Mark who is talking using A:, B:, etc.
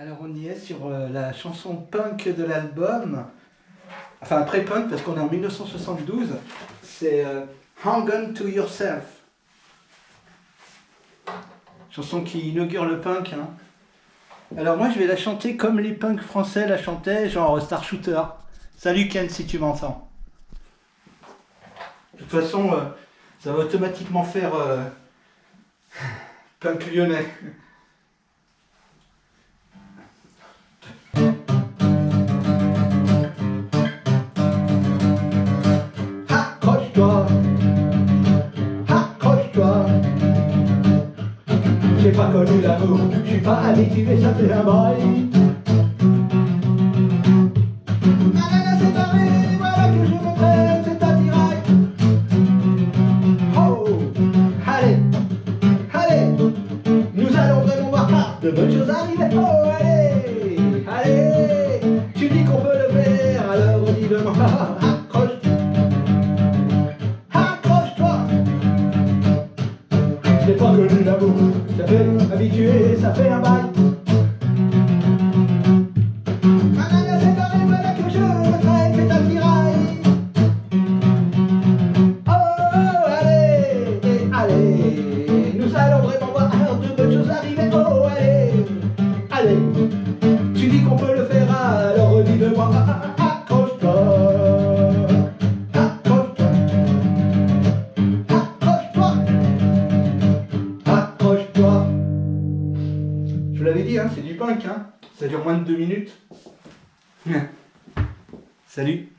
A: Alors on y est sur euh, la chanson punk de l'album, enfin après punk parce qu'on est en 1972, c'est euh, Hang On To Yourself. Chanson qui inaugure le punk. Hein. Alors moi je vais la chanter comme les punks français la chantaient, genre Star Shooter. Salut Ken si tu m'entends. De toute façon, euh, ça va automatiquement faire punk lyonnais. J'ai pas connu l'amour, je suis pas habitué, ça fait un bail. Nanana c'est barré, voilà que je me traîne, c'est un tirail. Oh, allez, allez, nous allons vraiment voir de bonnes choses arriver. Oh, ça fait habitué, ça fait un bail. Nous allons vraiment voir de bonnes choses arriver. Je vous l'avais dit, hein, c'est du punk, hein. ça dure moins de deux minutes. Salut